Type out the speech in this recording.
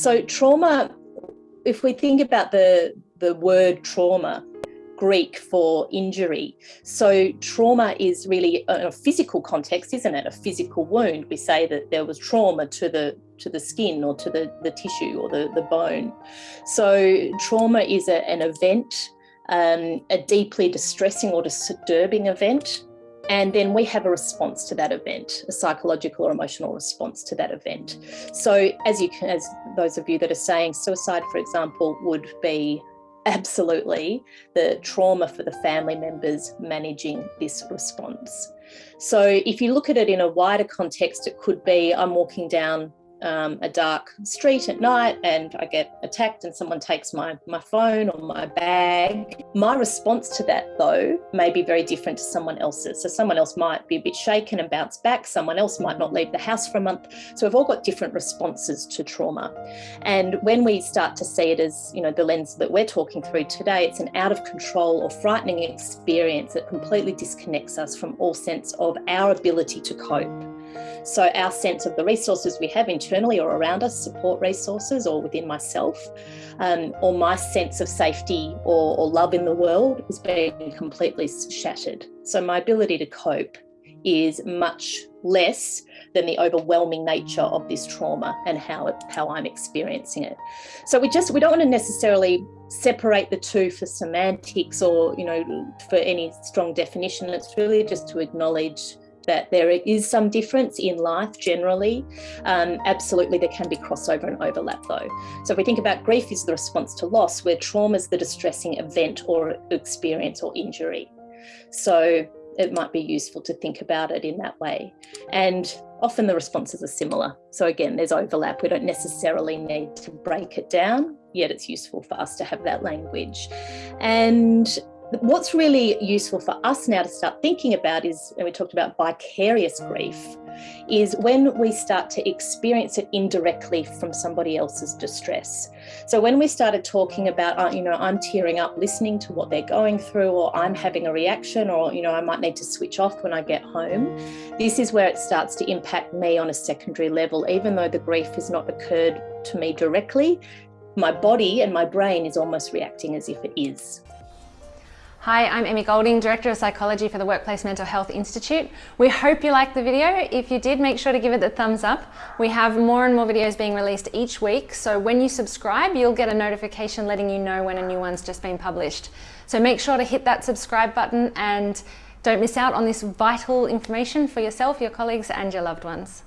So trauma, if we think about the, the word trauma, Greek for injury. So trauma is really a physical context, isn't it? A physical wound. We say that there was trauma to the to the skin or to the, the tissue or the, the bone. So trauma is a, an event, um, a deeply distressing or disturbing event. And then we have a response to that event, a psychological or emotional response to that event. So as you can, as those of you that are saying suicide, for example, would be absolutely the trauma for the family members managing this response. So if you look at it in a wider context, it could be I'm walking down um, a dark street at night and I get attacked and someone takes my, my phone or my bag. My response to that though may be very different to someone else's. So someone else might be a bit shaken and bounce back. Someone else might not leave the house for a month. So we've all got different responses to trauma. And when we start to see it as, you know, the lens that we're talking through today, it's an out of control or frightening experience that completely disconnects us from all sense of our ability to cope. So our sense of the resources we have internally or around us, support resources or within myself, um, or my sense of safety or, or love in the world is being completely shattered. So my ability to cope is much less than the overwhelming nature of this trauma and how it, how I'm experiencing it. So we just we don't want to necessarily separate the two for semantics or you know for any strong definition. It's really just to acknowledge that there is some difference in life generally. Um, absolutely, there can be crossover and overlap though. So if we think about grief is the response to loss, where trauma is the distressing event or experience or injury. So it might be useful to think about it in that way. And often the responses are similar. So again, there's overlap. We don't necessarily need to break it down, yet it's useful for us to have that language. And What's really useful for us now to start thinking about is, and we talked about vicarious grief, is when we start to experience it indirectly from somebody else's distress. So when we started talking about, uh, you know, I'm tearing up listening to what they're going through, or I'm having a reaction, or, you know, I might need to switch off when I get home, this is where it starts to impact me on a secondary level, even though the grief has not occurred to me directly, my body and my brain is almost reacting as if it is. Hi, I'm Emmy Golding, Director of Psychology for the Workplace Mental Health Institute. We hope you liked the video. If you did, make sure to give it the thumbs up. We have more and more videos being released each week, so when you subscribe, you'll get a notification letting you know when a new one's just been published. So make sure to hit that subscribe button and don't miss out on this vital information for yourself, your colleagues and your loved ones.